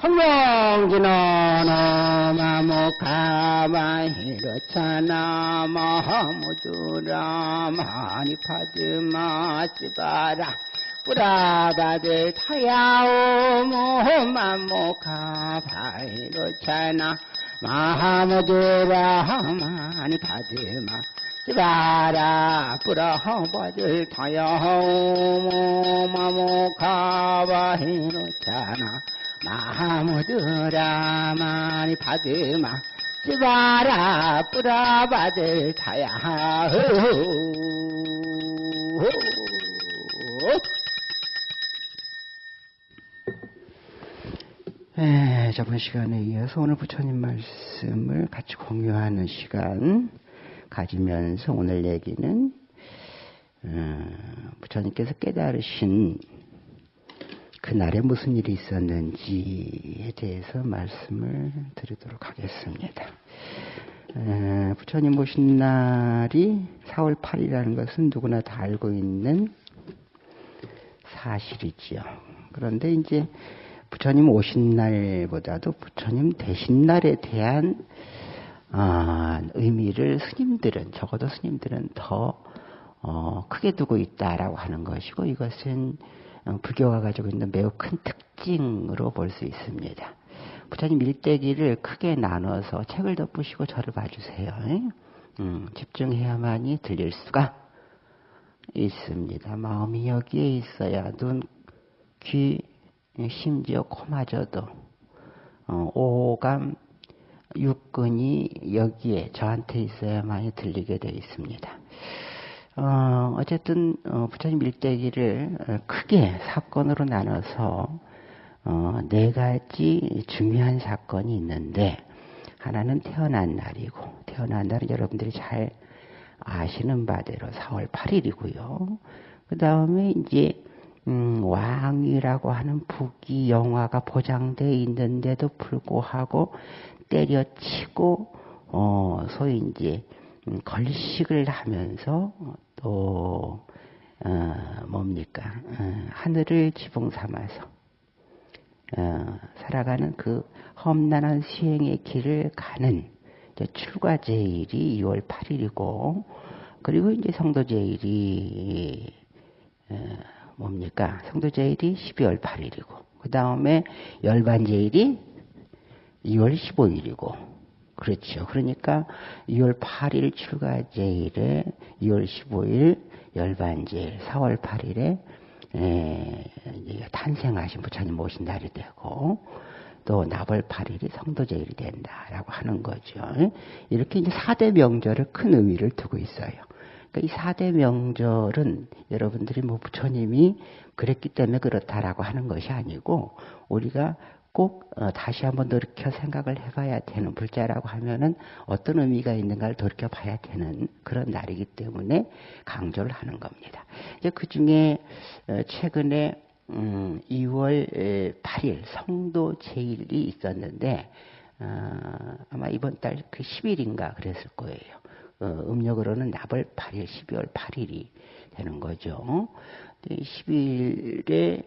공명진어 나무가마히로차나 마하무주라 마니파드마시바라 뿌라바들 타야오 모 마모카 바이로차나 마하무주라 마니파드마 시바라 뿌라바들 타야오 모 마모카 바이로차나 마무드라 많이 받으마 찌바라 뿌라바들 타야 에, 저번 시간에 이어서 오늘 부처님 말씀을 같이 공유하는 시간 가지면서 오늘 얘기는 어, 부처님께서 깨달으신 그날에 무슨 일이 있었는지에 대해서 말씀을 드리도록 하겠습니다. 에, 부처님 오신 날이 4월 8일이라는 것은 누구나 다 알고 있는 사실이지요. 그런데 이제 부처님 오신 날보다도 부처님 되신 날에 대한 어, 의미를 스님들은 적어도 스님들은 더 어, 크게 두고 있다라고 하는 것이고 이것은 어, 불교가 가지고 있는 매우 큰 특징으로 볼 수 있습니다. 부처님 일대기를 크게 나눠서 책을 덮으시고 저를 봐주세요. 음, 집중해야만이 들릴 수가 있습니다. 마음이 여기에 있어야 눈, 귀, 심지어 코마저도 어, 오감, 육근이 여기에 저한테 있어야만이 들리게 되어 있습니다. 어, 어쨌든 어, 부처님 일대기를 크게 사건으로 나눠서 어, 네 가지 중요한 사건이 있는데 하나는 태어난 날이고 태어난 날은 여러분들이 잘 아시는 바대로 4월 8일이고요. 그 다음에 이제 음, 왕이라고 하는 북이 영화가 보장되어 있는데도 불구하고 때려치고 어, 소위 이제 음, 걸식을 하면서 또 어, 뭡니까? 어, 하늘을 지붕 삼아서 어, 살아가는 그 험난한 수행의 길을 가는 출가 제일이 2월 8일이고 그리고 이제 성도 제일이 어, 뭡니까? 성도 제일이 12월 8일이고 그 다음에 열반 제일이 2월 15일이고 그렇죠. 그러니까 2월 8일 출가제일에 2월 15일 열반제일, 4월 8일에 에, 탄생하신 부처님 모신 날이 되고 또 나벌 8일이 성도제일이 된다라고 하는 거죠. 이렇게 이제 4대 명절을 큰 의미를 두고 있어요. 그러니까 이 4대 명절은 여러분들이 뭐 부처님이 그랬기 때문에 그렇다라고 하는 것이 아니고 우리가 꼭 어, 다시 한번 돌이켜 생각을 해봐야 되는 불자라고 하면은 어떤 의미가 있는가를 돌이켜 봐야 되는 그런 날이기 때문에 강조를 하는 겁니다. 이제 그 중에 어, 최근에 음, 2월 8일 성도 제일이 있었는데 어, 아마 이번 달 그 10일인가 그랬을 거예요. 어, 음력으로는 나벌 8일, 12월 8일이 되는 거죠. 10일에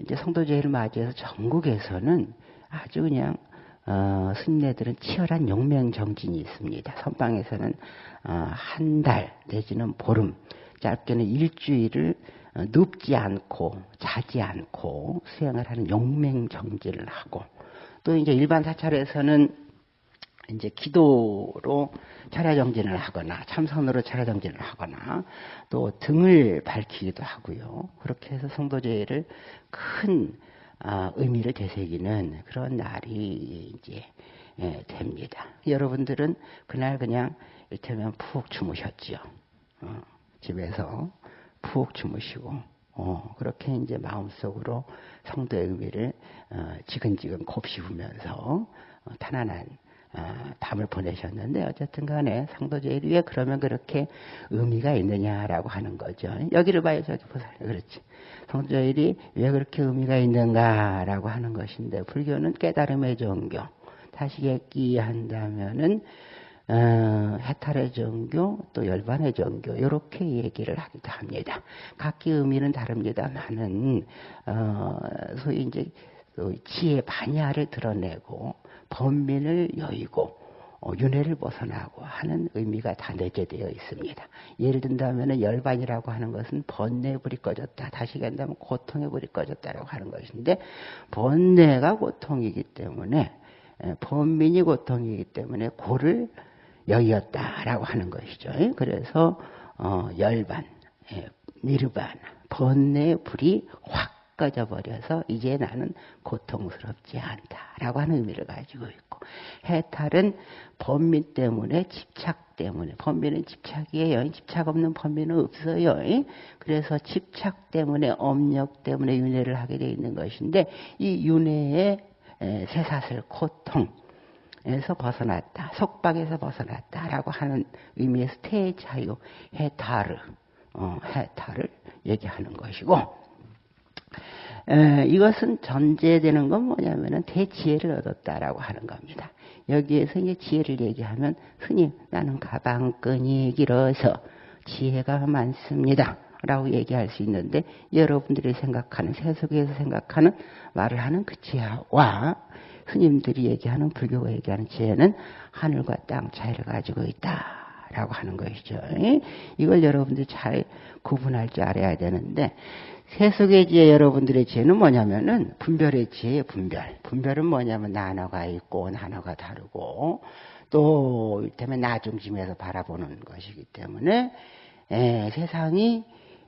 이제 성도제를 맞이해서 전국에서는 아주 그냥 어, 스님네들은 치열한 용맹 정진이 있습니다. 선방에서는 어, 한 달 내지는 보름, 짧게는 일주일을 어, 눕지 않고 자지 않고 수행을 하는 용맹 정진을 하고 또 이제 일반 사찰에서는 이제 기도로 차례정진을 하거나 참선으로 차례정진을 하거나 또 등을 밝히기도 하고요. 그렇게 해서 성도제를 큰 아, 의미를 되새기는 그런 날이 이제 예, 됩니다. 여러분들은 그날 그냥 이를테면 푹 주무셨죠. 어, 집에서 푹 주무시고 어, 그렇게 이제 마음속으로 성도의 의미를 어, 지근지근 곱씹으면서 어, 편안한 아, 밤을 보내셨는데 어쨌든 간에 상도제일이 왜 그러면 그렇게 의미가 있느냐라고 하는 거죠. 여기를 봐요. 저기 보세요. 그렇지. 성도제일이 왜 그렇게 의미가 있는가라고 하는 것인데 불교는 깨달음의 종교. 다시 얘기한다면은 어, 해탈의 종교 또 열반의 종교 이렇게 얘기를 하기도 합니다. 각기 의미는 다릅니다만은 어, 소위 이제 또 지혜 반야를 드러내고 번민을 여의고 어, 윤회를 벗어나고 하는 의미가 다 내재되어 있습니다. 예를 든다면 열반이라고 하는 것은 번뇌의 불이 꺼졌다. 다시 간다면 고통의 불이 꺼졌다라고 하는 것인데 번뇌가 고통이기 때문에 번민이 고통이기 때문에 고를 여의었다라고 하는 것이죠. 그래서 어, 열반, 니르반, 번뇌의 불이 확 꺼져 버려서 이제 나는 고통스럽지 않다라고 하는 의미를 가지고 있고 해탈은 번민 때문에 집착 때문에 번민은 집착이에요. 집착 없는 번민은 없어요. 그래서 집착 때문에 업력 때문에 윤회를 하게 되어 있는 것인데 이 윤회의 새사슬 고통 에서 벗어났다. 속박에서 벗어났다라고 하는 의미에서 태자유, 해탈을, 어, 해탈을 얘기하는 것이고, 에, 이것은 전제되는 건 뭐냐면은 대지혜를 얻었다라고 하는 겁니다. 여기에서 이제 지혜를 얘기하면 스님 나는 가방끈이 길어서 지혜가 많습니다. 라고 얘기할 수 있는데 여러분들이 생각하는 세속에서 생각하는 말을 하는 그 지혜와 스님들이 얘기하는 불교가 얘기하는 지혜는 하늘과 땅 차이를 가지고 있다 라고 하는 것이죠. 이걸 여러분들이 잘 구분할 줄 알아야 되는데 세속의 지혜 여러분들의 지혜는 뭐냐면은 분별의 지혜의 분별. 분별은 뭐냐면 나눠가 있고 나눠가 다르고 또 이를테면 나 중심에서 바라보는 것이기 때문에 에, 세상이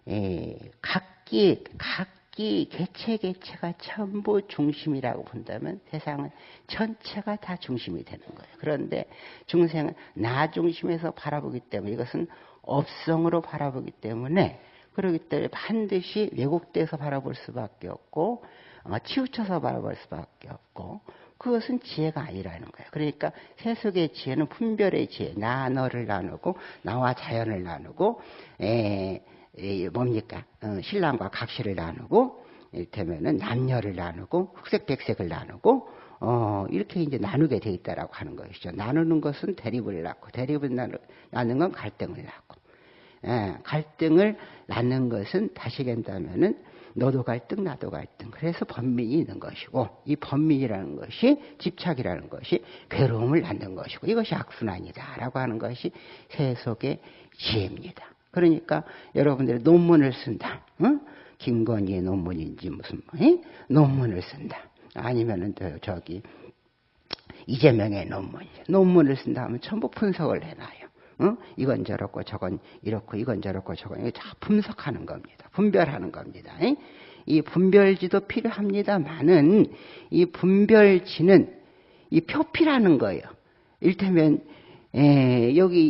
에, 각기 각기 개체 개체가 전부 중심이라고 본다면 세상은 전체가 다 중심이 되는 거예요. 그런데 중생은 나 중심에서 바라보기 때문에 이것은 업성으로 바라보기 때문에 그렇기 때문에 반드시 왜곡돼서 바라볼 수밖에 없고 어, 치우쳐서 바라볼 수밖에 없고 그것은 지혜가 아니라는 거예요. 그러니까 세속의 지혜는 분별의 지혜, 나 너를 나누고 나와 자연을 나누고 에, 에 뭡니까 어, 신랑과 각시를 나누고 이를테면은 남녀를 나누고 흑색 백색을 나누고 어, 이렇게 이제 나누게 돼 있다라고 하는 것이죠. 나누는 것은 대립을 낳고 대립을 나누는 건 갈등을 낳고 예, 갈등을 낳는 것은 다시 된다면은 너도 갈등, 나도 갈등. 그래서 번민이 있는 것이고, 이 번민이라는 것이 집착이라는 것이 괴로움을 낳는 것이고, 이것이 악순환이다라고 하는 것이 세속의 지혜입니다. 그러니까 여러분들이 논문을 쓴다. 응? 김건희의 논문인지 무슨 뭐, 논문을 쓴다. 아니면은 저기 이재명의 논문. 논문을 쓴다 하면 전부 분석을 해놔요. 어? 이건 저렇고 저건 이렇고 이건 저렇고 저건 다 분석하는 겁니다. 분별하는 겁니다. 이 분별지도 필요합니다만은 이 분별지는 이 표피라는 거예요. 일테면 에, 여기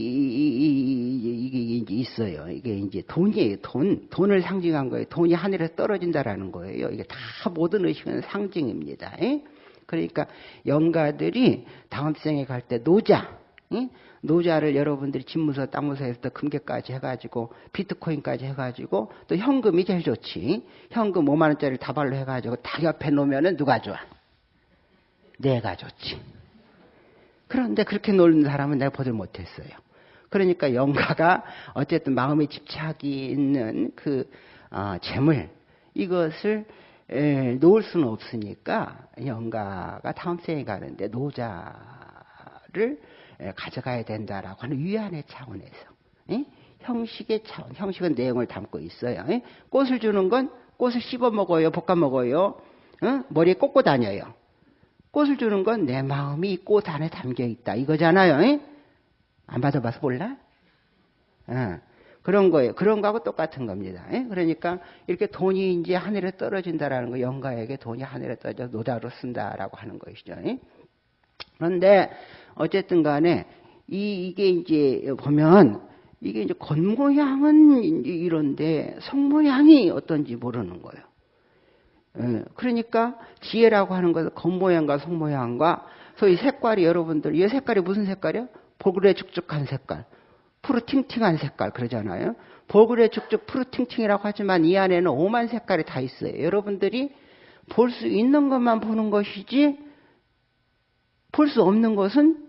이게 이제 있어요. 이게 이제 돈이에요. 돈 돈을 상징한 거예요. 돈이 하늘에 떨어진다라는 거예요. 이게 다 모든 의식은 상징입니다. 에? 그러니까 영가들이 다음 생에 갈 때 노자 에? 노자를 여러분들이 집무서, 땅무서에서 금괴까지 해가지고 비트코인까지 해가지고 또 현금이 제일 좋지. 현금 5만 원짜리 다발로 해가지고 다 옆에 놓으면은 누가 좋아? 내가 좋지. 그런데 그렇게 놀는 사람은 내가 보질 못했어요. 그러니까 영가가 어쨌든 마음의 집착이 있는 그 어, 재물 이것을 에, 놓을 수는 없으니까 영가가 다음 생에 가는데 노자를 예, 가져가야 된다라고 하는 위안의 차원에서 예? 형식의 차원, 형식은 내용을 담고 있어요. 예? 꽃을 주는 건 꽃을 씹어 먹어요, 볶아 먹어요, 어? 머리에 꽂고 다녀요. 꽃을 주는 건 내 마음이 이 꽃 안에 담겨 있다 이거잖아요. 안 받아봐서 몰라? 어. 그런 거예요. 그런 거하고 똑같은 겁니다. 그러니까 이렇게 돈이 이제 하늘에 떨어진다라는 거, 영가에게 돈이 하늘에 떨어져 노다로 쓴다라고 하는 것이죠. 그런데 어쨌든 간에 이, 이게 이제 보면 이게 이제 겉모양은 이런데 속모양이 어떤지 모르는 거예요. 예, 그러니까 지혜라고 하는 것은 겉모양과 속모양과 소위 색깔이 여러분들 이 색깔이 무슨 색깔이야? 볼그레 축축한 색깔, 푸르팅팅한 색깔 그러잖아요. 볼그레 축축 푸르팅팅이라고 하지만 이 안에는 오만 색깔이 다 있어요. 여러분들이 볼 수 있는 것만 보는 것이지 볼 수 없는 것은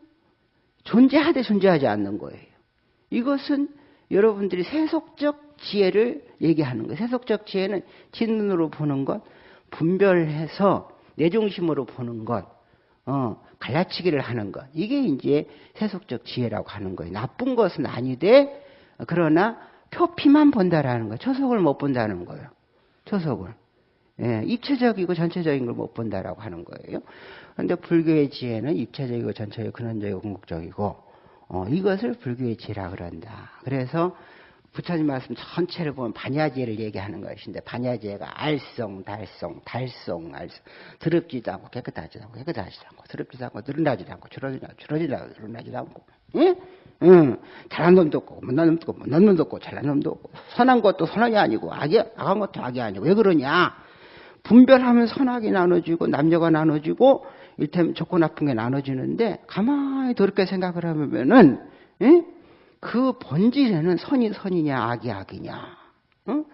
존재하되 존재하지 않는 거예요. 이것은 여러분들이 세속적 지혜를 얘기하는 거예요. 세속적 지혜는 진눈으로 보는 것, 분별해서 내 중심으로 보는 것, 어, 갈라치기를 하는 것. 이게 이제 세속적 지혜라고 하는 거예요. 나쁜 것은 아니되, 그러나 표피만 본다라는 거예요. 초속을 못 본다는 거예요. 초속을. 예, 입체적이고 전체적인 걸 못 본다라고 하는 거예요. 그런데 불교의 지혜는 입체적이고 전체적이고 근원적이고 궁극적이고, 어, 이것을 불교의 지혜라 그런다. 그래서 부처님 말씀 전체를 보면 반야지혜를 얘기하는 것인데 반야지혜가 알성, 달성, 달성, 알성 더럽지도 않고 깨끗하지도 않고 깨끗하지도 않고 더럽지도 않고 늘어나지도 않고 줄어지도 않고 줄어지도 않고 늘어나지도 않고 응? 응. 잘난 놈도 없고 못난 놈도 없고 못난 놈도 없고 잘난 놈도 없고 선한 것도 선한이 아니고 악이 악한 것도 악이 아니고 왜 그러냐 분별하면 선악이 나눠지고 남녀가 나눠지고 일테면 좋고 나쁜 게 나눠지는데 가만히 더럽게 생각을 하면은 응? 그 본질에는 선이 선이냐 악이 악이냐. 어?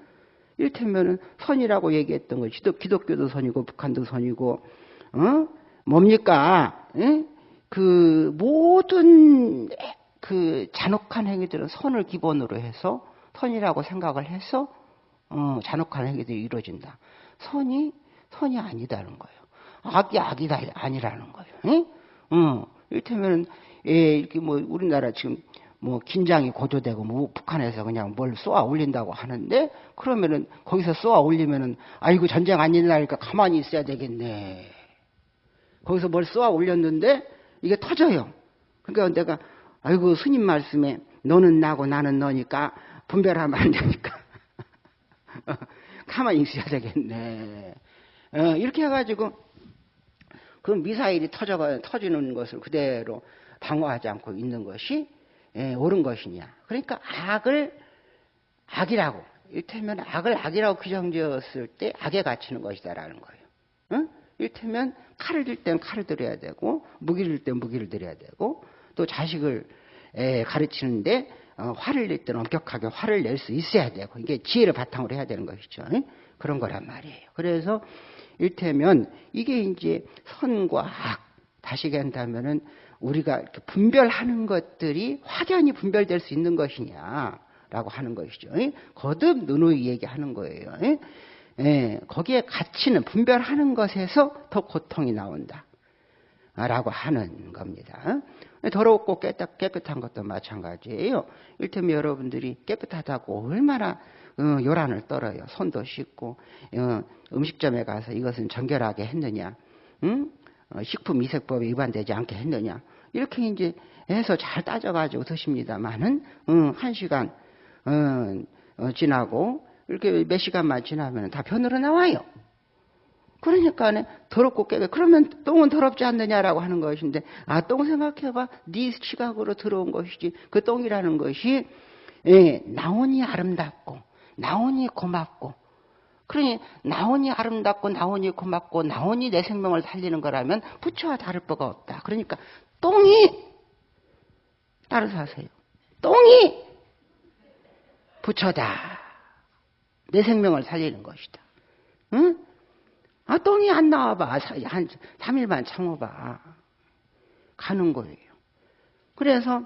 이를테면은 선이라고 얘기했던 거 기독, 기독교도 선이고 북한도 선이고 어? 뭡니까? 에? 그 모든 그 잔혹한 행위들은 선을 기본으로 해서 선이라고 생각을 해서 어, 잔혹한 행위들이 이루어진다. 선이 선이 아니다는 거예요. 악이 악이다 아니라는 거예요. 에? 어, 이를테면 예, 이렇게 뭐 우리나라 지금 뭐 긴장이 고조되고 뭐 북한에서 그냥 뭘 쏘아 올린다고 하는데 그러면은 거기서 쏘아 올리면은 아이고 전쟁 안 일어나니까 가만히 있어야 되겠네. 거기서 뭘 쏘아 올렸는데 이게 터져요. 그러니까 내가 아이고 스님 말씀에 너는 나고 나는 너니까 분별하면 안 되니까 가만히 있어야 되겠네. 어, 이렇게 해가지고 그 미사일이 터져가 터지는 것을 그대로 방어하지 않고 있는 것이 예, 옳은 것이냐. 그러니까 악을 악이라고 일테면 악을 악이라고 규정지었을 때 악에 갇히는 것이다라는 거예요. 응? 일테면 칼을 들 때는 칼을 들여야 되고 무기를 들 때는 무기를 들여야 되고 또 자식을 에, 가르치는데 어, 화를 낼 때는 엄격하게 화를 낼 수 있어야 되고 이게 지혜를 바탕으로 해야 되는 것이죠. 응? 그런 거란 말이에요. 그래서 일테면 이게 이제 선과 악 다시 얘기한다면은 우리가 분별하는 것들이 확연히 분별될 수 있는 것이냐라고 하는 것이죠. 거듭 누누이 얘기하는 거예요. 예, 거기에 가치는 분별하는 것에서 더 고통이 나온다. 라고 하는 겁니다. 더럽고 깨끗, 깨끗한 것도 마찬가지예요. 일테면 여러분들이 깨끗하다고 얼마나 어, 요란을 떨어요. 손도 씻고 어, 음식점에 가서 이것은 정결하게 했느냐, 응? 어, 식품 이색법에 위반되지 않게 했느냐. 이렇게 이제 해서 잘 따져가지고 드십니다만은, 음, 한 시간, 음, 어, 지나고, 이렇게 몇 시간만 지나면 다 변으로 나와요. 그러니까 더럽고 깨게 그러면 똥은 더럽지 않느냐라고 하는 것인데 아 똥 생각해봐 네 시각으로 들어온 것이지 그 똥이라는 것이 예, 나온이 아름답고 나온이 고맙고 그러니 나온이 아름답고 나온이 고맙고 나온이 내 생명을 살리는 거라면 부처와 다를 바가 없다. 그러니까 똥이 따라서 하세요. 똥이 부처다. 내 생명을 살리는 것이다. 응? 아, 똥이 안 나와봐. 한 3일만 참아봐. 가는 거예요. 그래서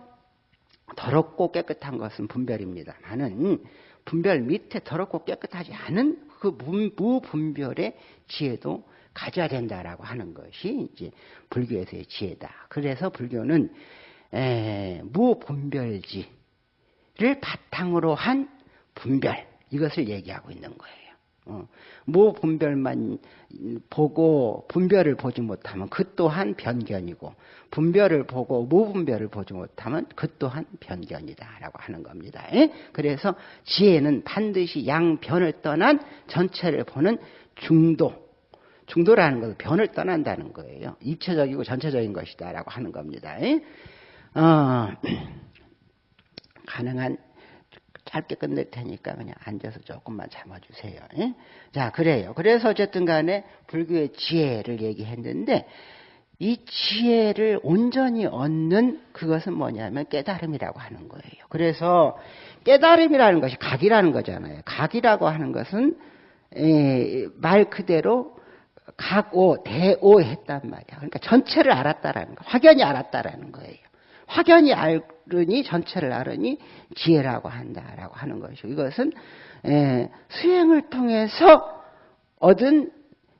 더럽고 깨끗한 것은 분별입니다. 나는 분별 밑에 더럽고 깨끗하지 않은 그 무분별의 지혜도 가져야 된다라고 하는 것이 이제 불교에서의 지혜다. 그래서 불교는 에, 무분별지를 바탕으로 한 분별 이것을 얘기하고 있는 거예요. 어, 무분별만 보고 분별을 보지 못하면 그 또한 변견이고 분별을 보고 무분별을 보지 못하면 그 또한 변견이다라고 하는 겁니다. 예? 그래서 지혜는 반드시 양변을 떠난 전체를 보는 중도 중도라는 것은 변을 떠난다는 거예요. 입체적이고 전체적인 것이다라고 하는 겁니다. 예? 어, 가능한 짧게 끝낼 테니까 그냥 앉아서 조금만 참아주세요. 예? 자, 그래요. 그래서 어쨌든 간에 불교의 지혜를 얘기했는데 이 지혜를 온전히 얻는 그것은 뭐냐면 깨달음이라고 하는 거예요. 그래서 깨달음이라는 것이 각이라는 거잖아요. 각이라고 하는 것은 말 그대로 각오, 대오 했단 말이야. 그러니까 전체를 알았다라는 거, 확연히 알았다라는 거예요. 확연히 알으니 전체를 알으니 지혜라고 한다라고 하는 것이고 이것은 수행을 통해서 얻은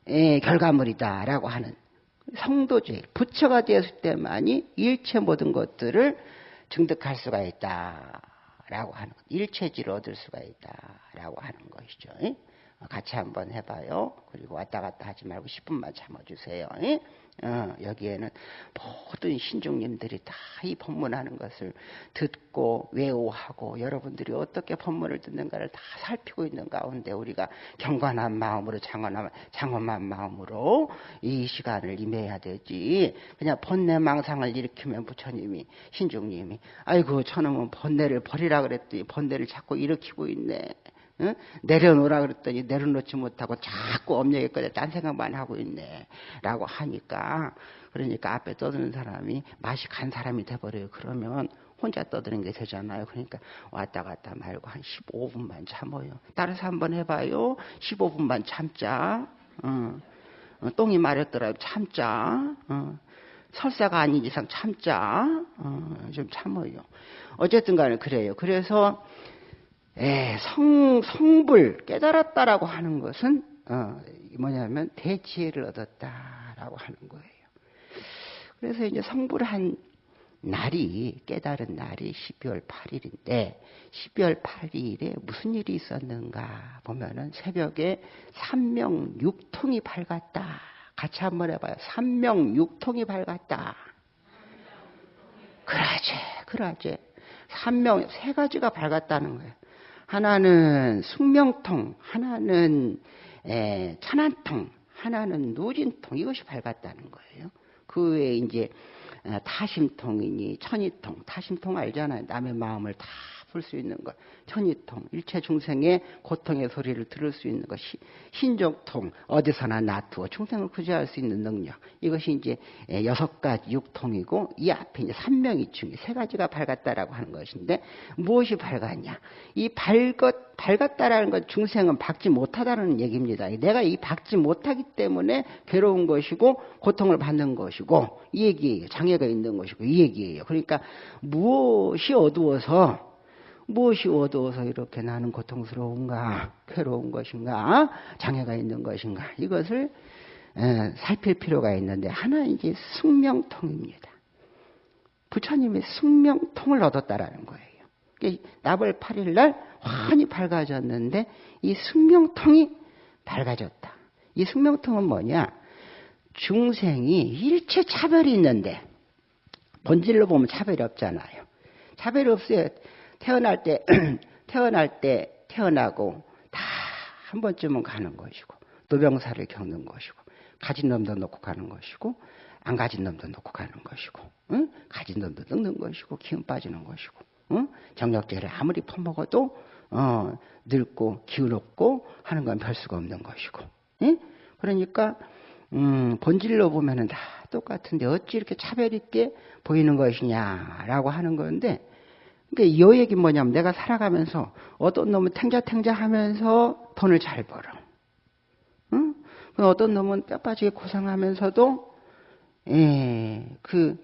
예, 결과물이다라고 하는 성도주의 부처가 되었을 때만이 일체 모든 것들을 증득할 수가 있다라고 하는 것, 일체지를 얻을 수가 있다라고 하는 것이죠. 예? 같이 한번 해봐요. 그리고 왔다 갔다 하지 말고 10분만 참아주세요. 예? 어, 여기에는 모든 신중님들이 다 이 법문하는 것을 듣고 외우하고 여러분들이 어떻게 법문을 듣는가를 다 살피고 있는 가운데 우리가 경건한 마음으로 장엄한, 장엄한 마음으로 이 시간을 임해야 되지. 그냥 번뇌 망상을 일으키면 부처님이 신중님이 아이고 저놈은 번뇌를 버리라 그랬더니 번뇌를 자꾸 일으키고 있네. 응? 내려놓으라 그랬더니 내려놓지 못하고 자꾸 업력에 꺼내 딴 생각만 하고 있네. 라고 하니까, 그러니까 앞에 떠드는 사람이 맛이 간 사람이 돼버려요. 그러면 혼자 떠드는 게 되잖아요. 그러니까 왔다 갔다 말고 한 15분만 참아요. 따라서 한번 해봐요. 15분만 참자. 어. 어, 똥이 마렸더라 참자. 어. 설사가 아닌 이상 참자. 어, 좀 참아요. 어쨌든 간에 그래요. 그래서 예, 성, 성불, 깨달았다라고 하는 것은, 어, 뭐냐면, 대지혜를 얻었다라고 하는 거예요. 그래서 이제 성불한 날이, 깨달은 날이 12월 8일인데, 12월 8일에 무슨 일이 있었는가 보면은 새벽에 삼명 육통이 밝았다. 같이 한번 해봐요. 삼명 육통이 밝았다. 그러지, 그러지. 삼명, 세 가지가 밝았다는 거예요. 하나는 숙명통, 하나는 에, 천안통, 하나는 누진통 이것이 밝았다는 거예요. 그 외에 이제 타심통이니 천이통, 타심통 알잖아요. 남의 마음을 다 풀수 있는 것, 천이통, 일체 중생의 고통의 소리를 들을 수 있는 것, 신족통, 어디서나 놔두어 중생을 구제할 수 있는 능력. 이것이 이제 여섯 가지 육통이고 이 앞에 이제 삼명이충이 세 가지가 밝았다라고 하는 것인데 무엇이 밝았냐? 이 밝았 밝았다라는 것 중생은 박지 못하다는 얘기입니다. 내가 이 박지 못하기 때문에 괴로운 것이고 고통을 받는 것이고 이 얘기예요. 장애가 있는 것이고 이 얘기예요. 그러니까 무엇이 어두워서 무엇이 어두워서 이렇게 나는 고통스러운가, 괴로운 것인가, 장애가 있는 것인가, 이것을 살필 필요가 있는데, 하나 이제 숙명통입니다. 부처님의 숙명통을 얻었다라는 거예요. 나벌 8일 날 환히 밝아졌는데, 이 숙명통이 밝아졌다. 이 숙명통은 뭐냐? 중생이 일체 차별이 있는데, 본질로 보면 차별이 없잖아요. 차별이 없어요. 태어날 때, 태어날 때 태어나고 다 한 번쯤은 가는 것이고, 노병사를 겪는 것이고, 가진 놈도 놓고 가는 것이고, 안 가진 놈도 놓고 가는 것이고, 응? 가진 놈도 늙는 것이고, 기운 빠지는 것이고, 응? 정력제를 아무리 퍼먹어도, 어, 늙고, 기운 없고 하는 건 별 수가 없는 것이고, 응? 그러니까, 음, 본질로 보면은 다 똑같은데 어찌 이렇게 차별 있게 보이는 것이냐라고 하는 건데, 그러니까 이 얘기 뭐냐면 내가 살아가면서 어떤 놈은 탱자탱자 하면서 돈을 잘 벌어. 응? 어떤 놈은 뼈 빠지게 고생하면서도 예, 그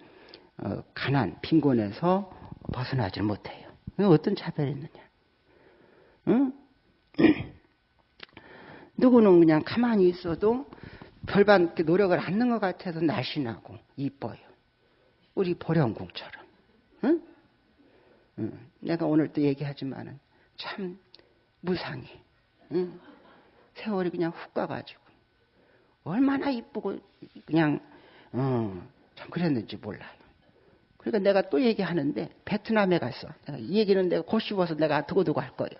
어, 가난, 빈곤에서 벗어나지 못해요. 어떤 차별이 있느냐? 응? 누구는 그냥 가만히 있어도 별반 노력을 안 하는 것 같아서 날씬하고 이뻐요. 우리 보령궁처럼. 응? 내가 오늘 또 얘기하지만은 참 무상해. 응? 세월이 그냥 훅 가가지고 얼마나 이쁘고 그냥 어, 참 그랬는지 몰라요. 그러니까 내가 또 얘기하는데 베트남에 갔어. 내가 이 얘기는 내가 곧 씹어서 내가 두고두고 할 거예요.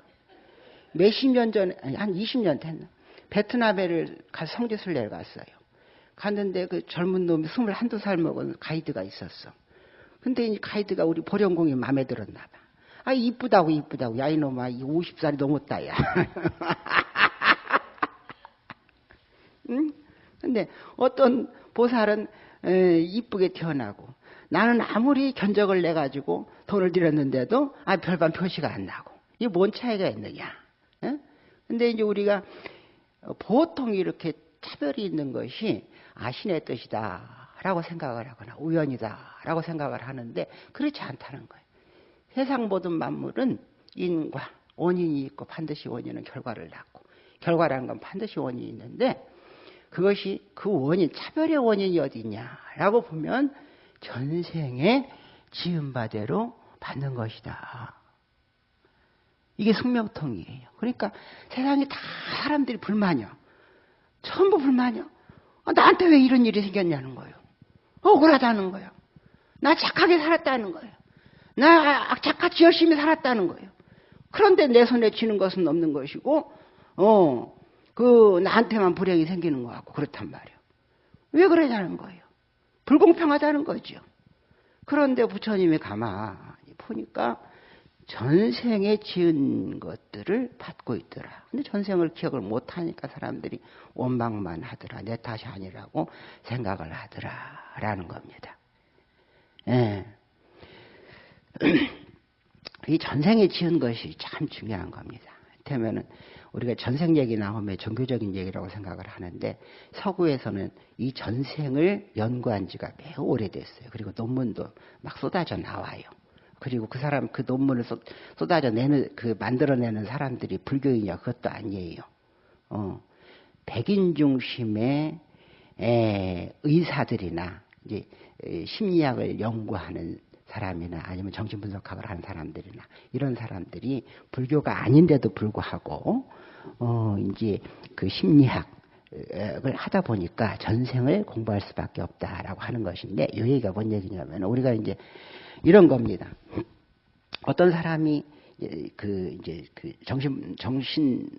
몇십 년 전에 아니 한 20년 됐나. 베트남에를 가서 성지순례를 갔어요. 갔는데 그 젊은 놈이 스물 한두 살 먹은 가이드가 있었어. 근데 이 가이드가 우리 보령공이 마음에 들었나 봐. 아, 이쁘다고, 이쁘다고. 야, 이놈아, 이 50살이 넘었다, 야. 응? 근데 어떤 보살은 에, 이쁘게 태어나고 나는 아무리 견적을 내가지고 돈을 들였는데도 아, 별반 표시가 안 나고. 이게 뭔 차이가 있느냐. 에? 근데 이제 우리가 보통 이렇게 차별이 있는 것이 아신의 뜻이다. 라고 생각을 하거나 우연이다 라고 생각을 하는데 그렇지 않다는 거예요. 세상 모든 만물은 인과 원인이 있고 반드시 원인은 결과를 낳고 결과라는 건 반드시 원인이 있는데 그것이 그 원인, 차별의 원인이 어디냐라고 보면 전생에 지은 바대로 받는 것이다. 이게 숙명통이에요. 그러니까 세상에 다 사람들이 불만이야. 전부 불만이야. 아, 나한테 왜 이런 일이 생겼냐는 거예요. 억울하다는 거예요. 나 착하게 살았다는 거예요. 나 악착같이 열심히 살았다는 거예요. 그런데 내 손에 쥐는 것은 없는 것이고, 어, 그, 나한테만 불행이 생기는 것 같고, 그렇단 말이에요. 왜 그러냐는 거예요. 불공평하다는 거죠. 그런데 부처님이 가만히 보니까 전생에 지은 것들을 받고 있더라. 근데 전생을 기억을 못하니까 사람들이 원망만 하더라. 내 탓이 아니라고 생각을 하더라. 라는 겁니다. 예. 이 전생에 지은 것이 참 중요한 겁니다. 그러면은 우리가 전생 얘기 나오면 종교적인 얘기라고 생각을 하는데 서구에서는 이 전생을 연구한 지가 매우 오래됐어요. 그리고 논문도 막 쏟아져 나와요. 그리고 그 사람 그 논문을 쏟 아져 내는 그 만들어내는 사람들이 불교인이냐 그것도 아니에요. 어, 백인 중심의 에, 의사들이나 이제 심리학을 연구하는 사람이나 아니면 정신 분석학을 하는 사람들이나 이런 사람들이 불교가 아닌데도 불구하고 어 이제 그 심리학을 하다 보니까 전생을 공부할 수밖에 없다라고 하는 것인데 이 얘기가 뭔 얘기냐면 우리가 이제 이런 겁니다. 어떤 사람이 그 이제 그 정신 정신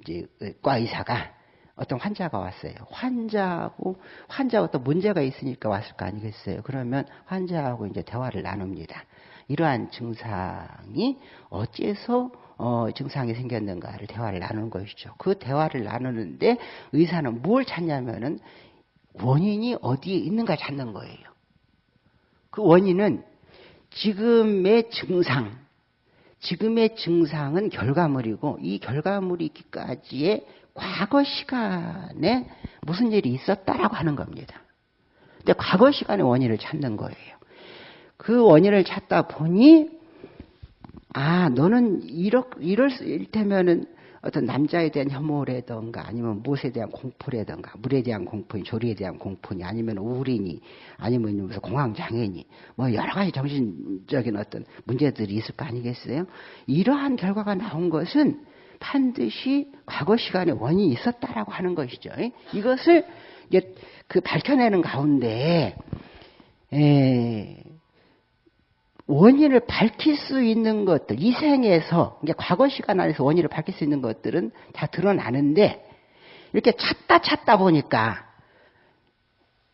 이제 과 의사가 어떤 환자가 왔어요. 환자하고 환자가 또 문제가 있으니까 왔을 거 아니겠어요. 그러면 환자하고 이제 대화를 나눕니다. 이러한 증상이 어째서 어, 증상이 생겼는가를 대화를 나누는 것이죠. 그 대화를 나누는데 의사는 뭘 찾냐면은 원인이 어디에 있는가 찾는 거예요. 그 원인은 지금의 증상, 지금의 증상은 결과물이고 이 결과물이 있기까지의 과거 시간에 무슨 일이 있었다라고 하는 겁니다. 근데 과거 시간의 원인을 찾는 거예요. 그 원인을 찾다 보니 아 너는 이럴 이럴 일테면은 어떤 남자에 대한 혐오라든가 아니면 무엇에 대한 공포라든가 물에 대한 공포니 조리에 대한 공포니 아니면 우울이니 아니면 무슨 공황장애니 뭐 여러 가지 정신적인 어떤 문제들이 있을 거 아니겠어요? 이러한 결과가 나온 것은 반드시 과거 시간에 원인이 있었다라고 하는 것이죠. 이것을 이제 그 밝혀내는 가운데 에, 원인을 밝힐 수 있는 것들, 이 생에서, 이게 과거 시간 안에서 원인을 밝힐 수 있는 것들은 다 드러나는데, 이렇게 찾다 찾다 보니까,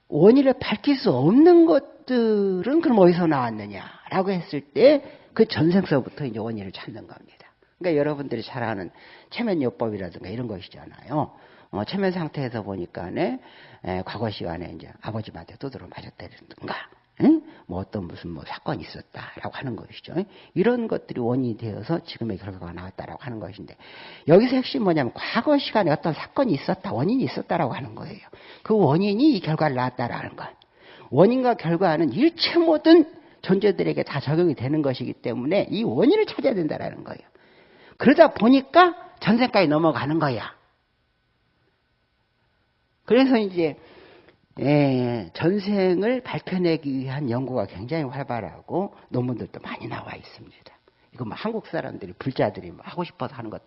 원인을 밝힐 수 없는 것들은 그럼 어디서 나왔느냐라고 했을 때, 그 전생서부터 이제 원인을 찾는 겁니다. 그러니까 여러분들이 잘 아는 체면요법이라든가 이런 것이잖아요. 어, 체면 상태에서 보니까네, 에, 과거 시간에 이제 아버지한테 두드러 맞았다든가, 응? 뭐 어떤 무슨 뭐 사건이 있었다라고 하는 것이죠. 이런 것들이 원인이 되어서 지금의 결과가 나왔다라고 하는 것인데 여기서 핵심 뭐냐면 과거 시간에 어떤 사건이 있었다, 원인이 있었다라고 하는 거예요. 그 원인이 이 결과를 낳았다라는 것. 원인과 결과는 일체 모든 존재들에게 다 적용이 되는 것이기 때문에 이 원인을 찾아야 된다라는 거예요. 그러다 보니까 전생까지 넘어가는 거야. 그래서 이제 예, 전생을 밝혀내기 위한 연구가 굉장히 활발하고 논문들도 많이 나와 있습니다. 이거 뭐 한국 사람들이 불자들이 뭐 하고 싶어서 하는 것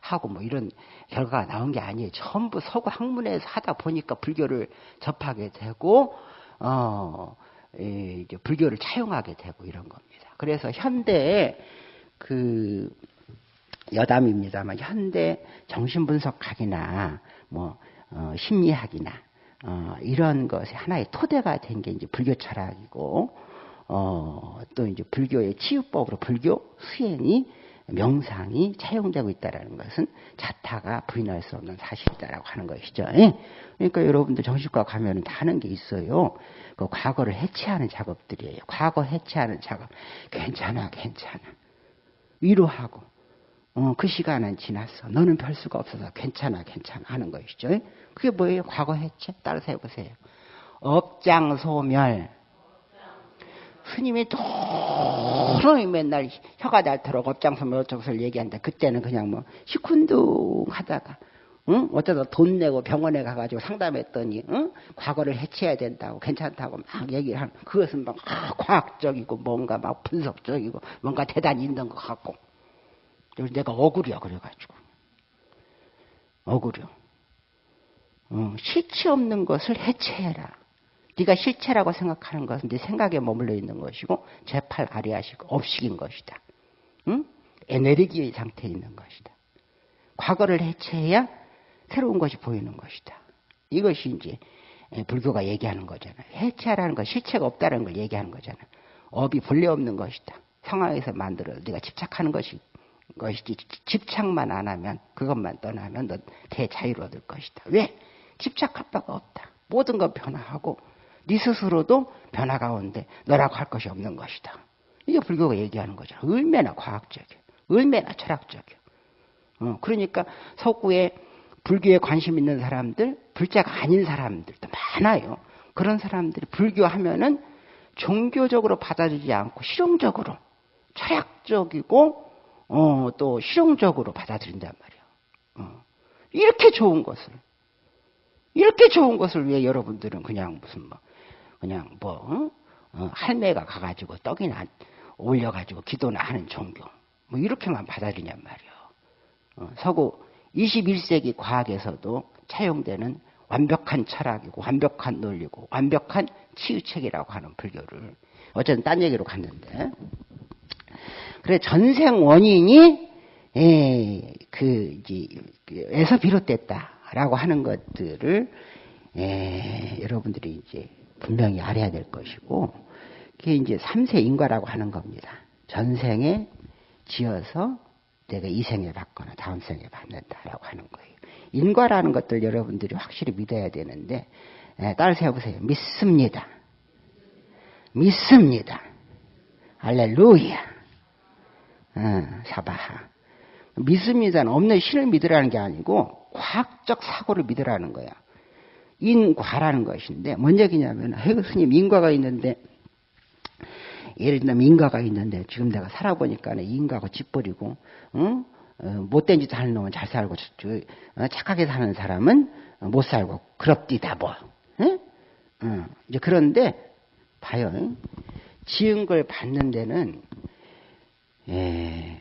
하고 뭐 이런 결과가 나온 게 아니에요. 전부 서구 학문에서 하다 보니까 불교를 접하게 되고 어 이제 불교를 차용하게 되고 이런 겁니다. 그래서 현대에 그 여담입니다만 현대 정신분석학이나 뭐 어, 심리학이나 어, 이런 것이 하나의 토대가 된 게 이제 불교 철학이고 어, 또 이제 불교의 치유법으로 불교 수행이 명상이 차용되고 있다라는 것은 자타가 부인할 수 없는 사실이다라고 하는 것이죠. 예? 그러니까 여러분들 정신과 가면은 다 하는 게 있어요. 그 과거를 해체하는 작업들이에요. 과거 해체하는 작업. 괜찮아, 괜찮아. 위로하고 어, 그 시간은 지났어. 너는 별 수가 없어서 괜찮아, 괜찮아 하는 것이죠. 그게 뭐예요? 과거 해체? 따라서 해보세요. 업장 소멸. 스님이 도로이 맨날 혀가 닳도록 업장 소멸 어쩌고서 얘기한다. 그때는 그냥 뭐 시큰둥 하다가, 응? 어쩌다 돈 내고 병원에 가가지고 상담했더니 응? 과거를 해체해야 된다고 괜찮다고 막 얘기를 하는 그것은 막 아, 과학적이고 뭔가 막 분석적이고 뭔가 대단히 있는 것 같고 그래서 내가 억울해 그래가지고 억울해 어, 실체 없는 것을 해체해라 네가 실체라고 생각하는 것은 네 생각에 머물러 있는 것이고 제팔 아리아식 업식인 것이다 응? 에너지의 상태에 있는 것이다 과거를 해체해야 새로운 것이 보이는 것이다. 이것이 이제 불교가 얘기하는 거잖아요. 해체하라는 것, 실체가 없다는 걸 얘기하는 거잖아요. 업이 본래 없는 것이다. 상황에서 만들어 네가 집착하는 것이 것이지 집착만 안 하면 그것만 떠나면 너 대자유를 얻을 것이다. 왜? 집착할 바가 없다. 모든 건 변화하고 네 스스로도 변화 가운데 너라고 할 것이 없는 것이다. 이게 불교가 얘기하는 거죠. 얼마나 과학적이야. 얼마나 철학적이야. 어, 그러니까 석구에 불교에 관심 있는 사람들, 불자가 아닌 사람들도 많아요. 그런 사람들이 불교하면은 종교적으로 받아들이지 않고 실용적으로, 철학적이고, 어, 또 실용적으로 받아들인단 말이에요. 어. 이렇게 좋은 것을, 이렇게 좋은 것을 왜 여러분들은 그냥 무슨 뭐, 그냥 뭐, 어? 어, 할매가 가가지고 떡이나 올려가지고 기도나 하는 종교, 뭐 이렇게만 받아들이냔 말이에요. 어, 서구 21세기 과학에서도 차용되는 완벽한 철학이고 완벽한 논리고 완벽한 치유책이라고 하는 불교를 어쨌든 딴 얘기로 갔는데 그래 전생 원인이 에, 그 이제 에서 비롯됐다라고 하는 것들을 에, 여러분들이 이제 분명히 알아야 될 것이고 그게 이제 삼세 인과라고 하는 겁니다. 전생에 지어서 내가 이 생에 받거나 다음 생에 받는다라고 하는 거예요. 인과라는 것들 여러분들이 확실히 믿어야 되는데 에, 따라서 해보세요. 믿습니다. 믿습니다. 알렐루야. 어, 사바하. 믿습니다는 없는 신을 믿으라는 게 아니고 과학적 사고를 믿으라는 거야. 인과라는 것인데 뭔 얘기냐면 해그 스님 인과가 있는데 예를 들면 인가가 있는데 지금 내가 살아보니까 인가가 짓버리고 응? 어, 못된 짓 하는 놈은 잘 살고 어, 착하게 사는 사람은 못 살고 그럽디다 뭐. 응? 응. 이제 그런데 봐요. 지은 걸 받는 데는 예,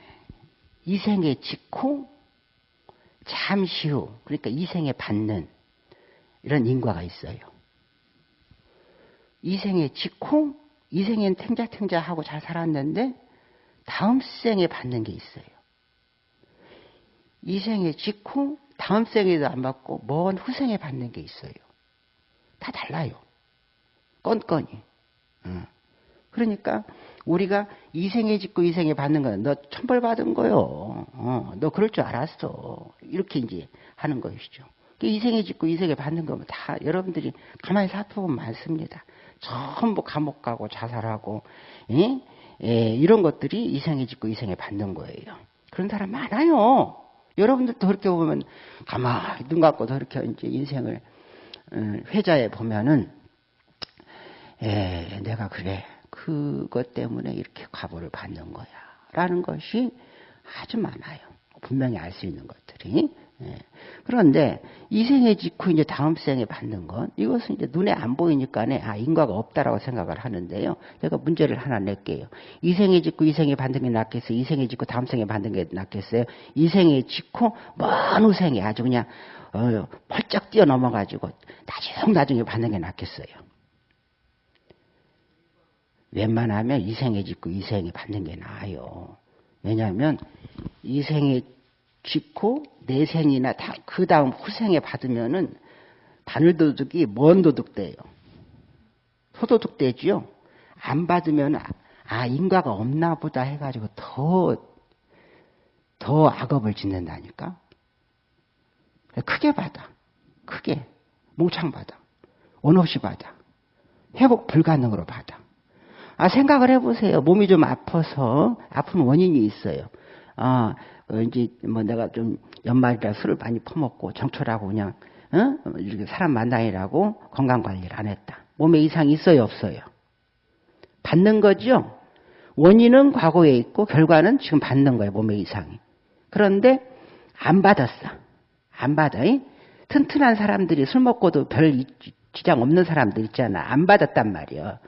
이생에 짓고 잠시 후 그러니까 이생에 받는 이런 인과가 있어요. 이생에 짓고 이 생엔 탱자탱자하고 잘 살았는데 다음 생에 받는 게 있어요. 이 생에 직후 다음 생에도 안 받고 먼 후생에 받는 게 있어요. 다 달라요. 건건이. 어. 그러니까 우리가 이 생에 짓고 이 생에 받는 거는 너 천벌 받은 거요. 어, 너 그럴 줄 알았어. 이렇게 이제 하는 것이죠. 이 생에 짓고 이 생에 받는 거면 다 여러분들이 가만히 살펴보면 많습니다. 전부 감옥 가고 자살하고 예? 예, 이런 것들이 이생에 짓고 이생에 받는 거예요. 그런 사람 많아요. 여러분들도 그렇게 보면 가만히 눈 감고 그렇게 이제 인생을 음, 회자해 보면은 예, 내가 그래 그것 때문에 이렇게 과보를 받는 거야 라는 것이 아주 많아요. 분명히 알 수 있는 것들이 예. 그런데 이 생에 짓고 이제 다음 생에 받는 건 이것은 이제 눈에 안 보이니까네 아 인과가 없다라고 생각을 하는데요. 제가 문제를 하나 낼게요. 이 생에 짓고 이 생에 받는 게 낫겠어요. 이 생에 짓고 다음 생에 받는 게 낫겠어요. 이 생에 짓고 먼 후생에 아주 그냥 어, 펄쩍 뛰어 넘어가지고 나중 나중에 받는 게 낫겠어요. 웬만하면 이 생에 짓고 이 생에 받는 게 나아요. 왜냐하면 이 생에 짓고 내생이나 그 다음 후생에 받으면은 바늘도둑이 먼 도둑돼요. 소도둑되지요. 안 받으면 아 인과가 없나 보다 해가지고 더더 악업을 짓는다니까. 크게 받아. 크게. 몽창 받아. 원 없이 받아. 회복 불가능으로 받아. 아, 생각을 해보세요. 몸이 좀 아파서 아픈 원인이 있어요. 아, 어, 이제 뭐 내가 좀 연말이라 술을 많이 퍼먹고 정초라고 그냥 어? 이렇게 사람 만나이라고 건강 관리를 안 했다. 몸에 이상이 있어요, 없어요? 받는 거죠. 원인은 과거에 있고 결과는 지금 받는 거예요, 몸에 이상이. 그런데 안 받았어. 안 받아. 이? 튼튼한 사람들이 술 먹고도 별 지장 없는 사람들 있잖아. 안 받았단 말이야.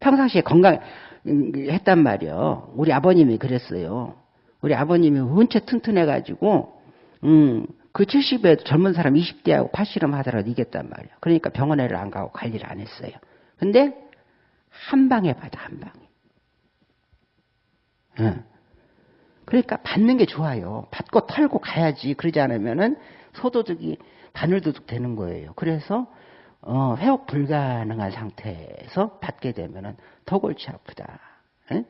평상시에 건강 음, 했단 말이야. 우리 아버님이 그랬어요. 우리 아버님이 은체 튼튼해가지고, 음, 그 70에 젊은 사람 20대하고 팔씨름 하더라도 이겼단 말이야. 그러니까 병원에를 안 가고 관리를 안 했어요. 근데 한 방에 받아, 한 방에. 응. 그러니까 받는 게 좋아요. 받고 털고 가야지. 그러지 않으면은 소도둑이 바늘도둑 되는 거예요. 그래서 어, 회복 불가능한 상태에서 받게 되면은 더 골치 아프다. 예?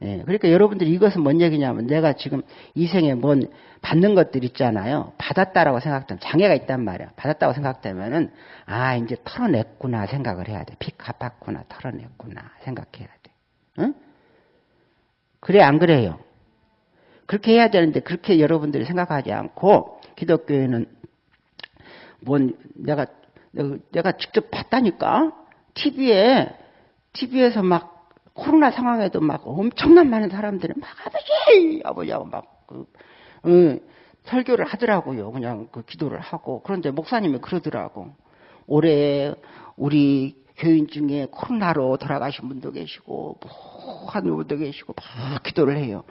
예, 그러니까 여러분들이 이것은 뭔 얘기냐면 내가 지금 이 생에 뭔 받는 것들 있잖아요. 받았다라고 생각되면 장애가 있단 말이야. 받았다고 생각되면은 아 이제 털어냈구나 생각을 해야 돼. 빚 갚았구나 털어냈구나 생각해야 돼. 응? 그래 안 그래요? 그렇게 해야 되는데 그렇게 여러분들이 생각하지 않고 기독교에는 뭔 내가 내가 직접 봤다니까 TV에 TV에서 막 코로나 상황에도 막 엄청난 많은 사람들이 막 아버지 아버지하고 막 그 응, 설교를 하더라고요. 그냥 그 기도를 하고 그런데 목사님이 그러더라고. 올해 우리 교인 중에 코로나로 돌아가신 분도 계시고 뭐한 분도 계시고 막 기도를 해요.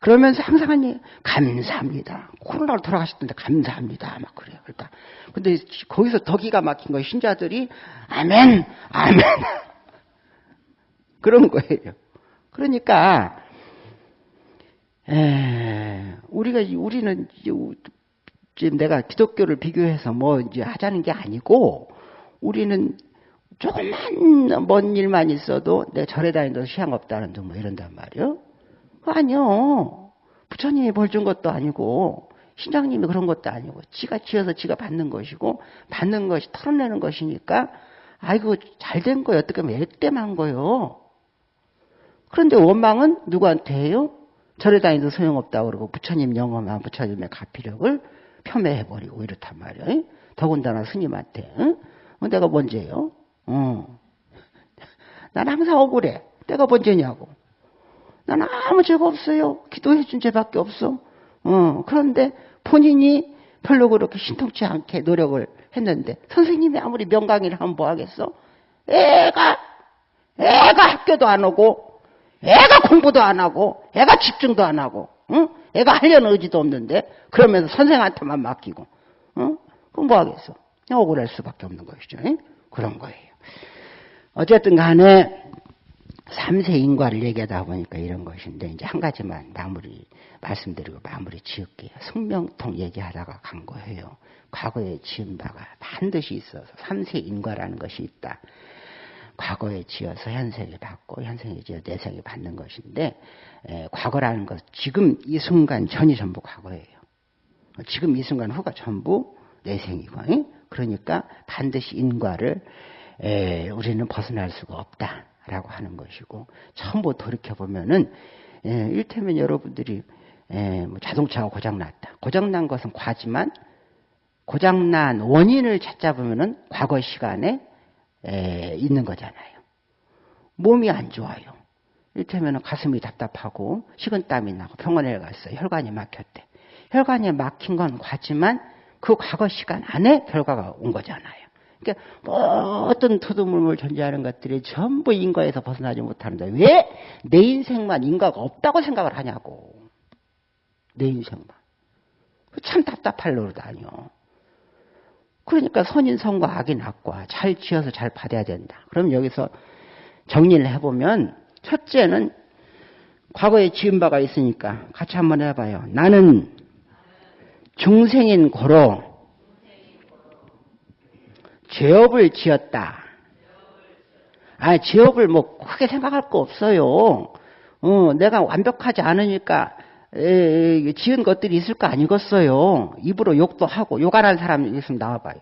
그러면서 항상 하니 감사합니다. 코로나로 돌아가셨던데 감사합니다. 막 그래요. 그러니까 근데 거기서 더 기가 막힌 거예요. 신자들이 아멘, 아멘. 그런 거예요. 그러니까 에, 우리가 우리는 지금 내가 기독교를 비교해서 뭐 이제 하자는 게 아니고 우리는 조금만 먼 일만 있어도 내 절에 다니도 시향 없다는 둥 뭐 이런단 말이요. 아니요. 부처님이 벌 준 것도 아니고 신장님이 그런 것도 아니고 지가 지어서 지가 받는 것이고 받는 것이 털어내는 것이니까 아이고 잘 된 거예요. 어떻게 하면 액땜한 거요. 그런데 원망은 누구한테 해요? 절에 다니도 소용없다고 그러고 부처님 영험한 부처님의 가피력을 폄훼해버리고 이렇단 말이에요. 더군다나 스님한테. 응? 어, 내가 먼저예요. 어. 난 항상 억울해. 내가 먼저냐고. 난 아무 죄가 없어요. 기도해 준 죄밖에 없어. 어. 그런데 본인이 별로 그렇게 신통치 않게 노력을 했는데 선생님이 아무리 명강의를 하면 뭐 하겠어? 애가 애가 학교도 안 오고 애가 공부도 안 하고 애가 집중도 안 하고 응? 애가 하려는 의지도 없는데 그러면서 선생한테만 맡기고 응? 그럼 뭐 하겠어? 억울할 수밖에 없는 것이죠. 응? 그런 거예요. 어쨌든 간에 삼세 인과를 얘기하다 보니까 이런 것인데 이제 한 가지만 마무리 말씀드리고 마무리 지을게요. 성명통 얘기하다가 간 거예요. 과거에 지은 바가 반드시 있어서 삼세 인과라는 것이 있다. 과거에 지어서 현생에 받고 현생에 지어 내생에 받는 것인데 에, 과거라는 것 지금 이 순간 전이 전부 과거예요. 지금 이 순간 후가 전부 내생이고 에? 그러니까 반드시 인과를 에, 우리는 벗어날 수가 없다라고 하는 것이고 전부 돌이켜 보면은 일테면 여러분들이 에, 뭐 자동차가 고장났다. 고장난 것은 과지만 고장난 원인을 찾자 보면은 과거 시간에 에, 있는 거잖아요. 몸이 안 좋아요. 일테면 가슴이 답답하고 식은땀이 나고 병원에 갔어요. 혈관이 막혔대. 혈관이 막힌 건 과지만 그 과거 시간 안에 결과가 온 거잖아요. 그러니까 어떤 토두물물 존재하는 것들이 전부 인과에서 벗어나지 못하는데 왜 내 인생만 인과가 없다고 생각을 하냐고. 내 인생만. 참 답답할 노릇 아니요. 그러니까 선인성과 악인 악과 잘 지어서 잘 받아야 된다. 그럼 여기서 정리를 해보면 첫째는 과거에 지은 바가 있으니까 같이 한번 해봐요. 나는 중생인 고로 죄업을 지었다. 아, 죄업을 뭐 크게 생각할 거 없어요. 어, 내가 완벽하지 않으니까 에, 지은 것들이 있을 거 아니겠어요. 입으로 욕도 하고 욕안 는 사람 있으면 나와봐요.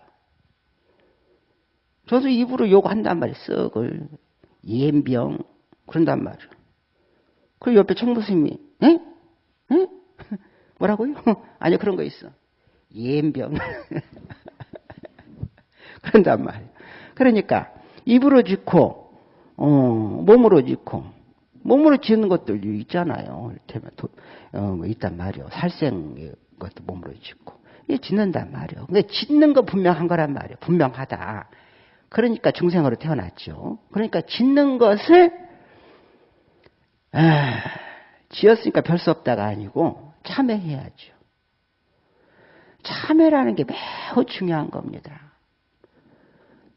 저도 입으로 욕한단 말이에요. 썩을 예병 그런단 말이에요. 그 옆에 청부스님이 에? 에? 뭐라고요? 아니요 그런 거 있어. 예병 그런단 말이에요. 그러니까 입으로 짓고 어, 몸으로 짓고 몸으로 짓는 것들 있잖아요. 어, 뭐 있단 말이에요. 살생 것도 몸으로 짓고 이게 짓는단 말이에요. 그러니까 짓는 거 분명한 거란 말이에요. 분명하다. 그러니까 중생으로 태어났죠. 그러니까 짓는 것을 아, 지었으니까 별 수 없다가 아니고 참회해야죠. 참회라는 게 매우 중요한 겁니다.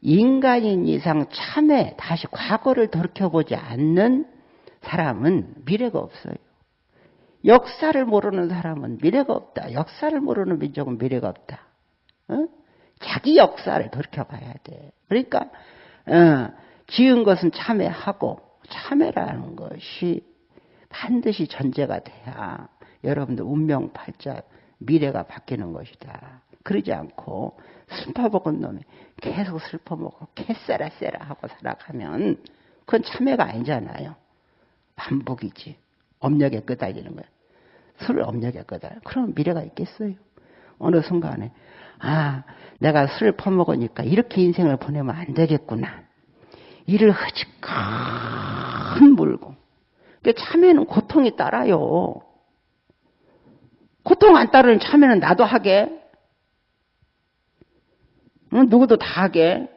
인간인 이상 참회, 다시 과거를 돌이켜보지 않는 사람은 미래가 없어요. 역사를 모르는 사람은 미래가 없다. 역사를 모르는 민족은 미래가 없다. 어? 자기 역사를 돌이켜봐야 돼. 그러니까 어, 지은 것은 참회하고 참회라는 것이 반드시 전제가 돼야 여러분들 운명 팔자 미래가 바뀌는 것이다. 그러지 않고 슬퍼먹은 놈이 계속 슬퍼먹고 캐세라 세라 하고 살아가면 그건 참회가 아니잖아요. 반복이지. 업력에 끄달리는 거야. 술을 업력에 끄달려. 그럼 미래가 있겠어요? 어느 순간에 아 내가 술을 퍼먹으니까 이렇게 인생을 보내면 안 되겠구나. 이를 흐지큰 물고. 참회는 고통이 따라요. 고통 안 따르는 참회는 나도 하게. 응? 누구도 다 하게.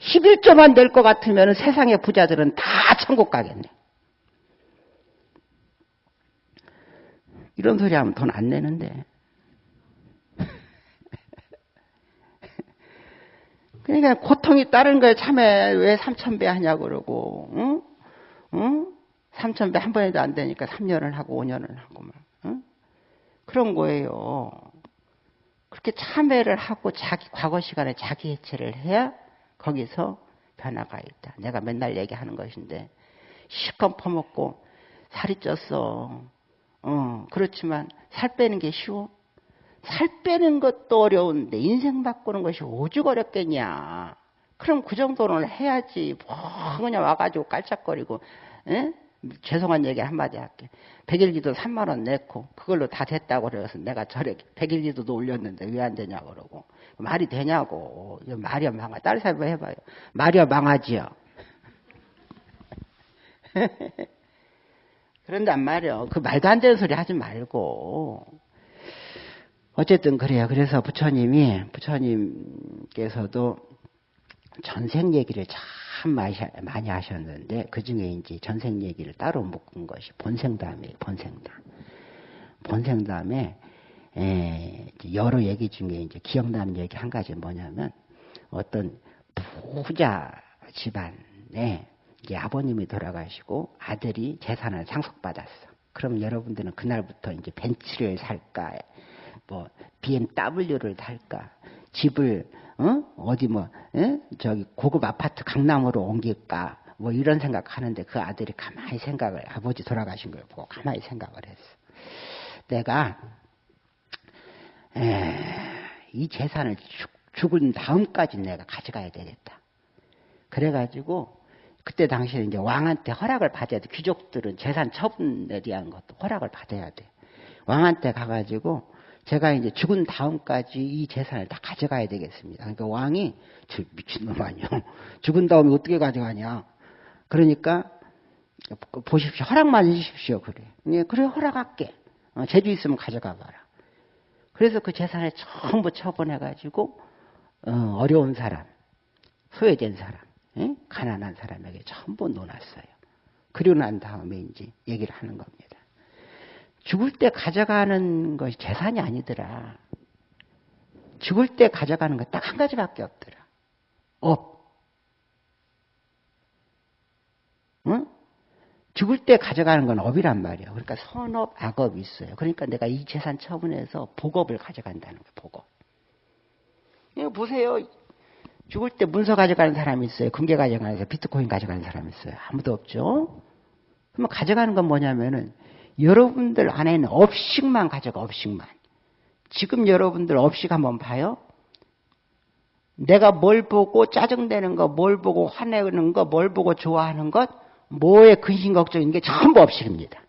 11조만 낼 것 같으면 세상의 부자들은 다 천국 가겠네. 이런 소리 하면 돈 안 내는데. 그러니까 고통이 따른 거에 참에 왜 3천 배 하냐고 그러고, 응? 응? 3천 배 한 번에도 안 되니까 3년을 하고 5년을 하고 막, 응? 그런 거예요. 그렇게 참회를 하고 자기 과거 시간에 자기 해체를 해야 거기서 변화가 있다. 내가 맨날 얘기하는 것인데 실컷 퍼먹고 살이 쪘어. 어, 그렇지만 살 빼는 게 쉬워? 살 빼는 것도 어려운데 인생 바꾸는 것이 오죽 어렵겠냐. 그럼 그 정도는 해야지. 뭐 그냥 와가지고 깔짝거리고 에? 죄송한 얘기 한마디 할게. 백일기도 3만 원 냈고 그걸로 다 됐다고 그래서 내가 저래 백일기도도 올렸는데 왜 안 되냐고 그러고 말이 되냐고. 말이야 망아. 딸 사람 해봐요. 말이야 망하지요. 그런단 말이요. 그 말도 안 되는 소리 하지 말고. 어쨌든 그래요. 그래서 부처님이, 부처님께서도 전생 얘기를 참 많이 하셨는데, 그 중에 이제 전생 얘기를 따로 묶은 것이 본생담이에요, 본생담. 본생담에, 여러 얘기 중에 이제 기억나는 얘기 한 가지 뭐냐면, 어떤 부자 집안에 이제 아버님이 돌아가시고 아들이 재산을 상속받았어. 그럼 여러분들은 그날부터 이제 벤츠를 살까, 뭐 BMW를 탈까, 집을 어? 어디 뭐 에? 저기 고급 아파트 강남으로 옮길까, 뭐 이런 생각하는데 그 아들이 가만히 생각을 아버지 돌아가신 걸 보고 가만히 생각을 했어. 내가 에, 이 재산을 죽, 죽은 다음까지 내가 가져가야 되겠다. 그래가지고 그때 당시에 이제 왕한테 허락을 받아야 돼. 귀족들은 재산 처분에 대한 것도 허락을 받아야 돼. 왕한테 가가지고 제가 이제 죽은 다음까지 이 재산을 다 가져가야 되겠습니다. 그러니까 왕이 저 미친놈 아니요. 죽은 다음에 어떻게 가져가냐. 그러니까 보십시오. 허락만 해주십시오. 그래. 예, 그래 허락할게. 어, 재주 있으면 가져가 봐라. 그래서 그 재산을 전부 처분해가지고 어, 어려운 사람, 소외된 사람, 예? 가난한 사람에게 전부 놓았어요. 그리고 난 다음에 이제 얘기를 하는 겁니다. 죽을 때 가져가는 것이 재산이 아니더라. 죽을 때 가져가는 것딱한 가지밖에 없더라. 업. 응? 죽을 때 가져가는 건 업이란 말이야. 그러니까 선업, 악업이 있어요. 그러니까 내가 이 재산 처분해서 복업을 가져간다는 거야, 복업. 이거 보세요. 죽을 때 문서 가져가는 사람이 있어요. 금괴 가져가는 사람, 비트코인 가져가는 사람이 있어요. 아무도 없죠? 그러면 가져가는 건 뭐냐면은 여러분들 안에는 업식만 가져가, 업식만. 지금 여러분들 업식 한번 봐요. 내가 뭘 보고 짜증내는 거, 뭘 보고 화내는 거, 뭘 보고 좋아하는 것, 뭐에 근심 걱정인 게 전부 업식입니다.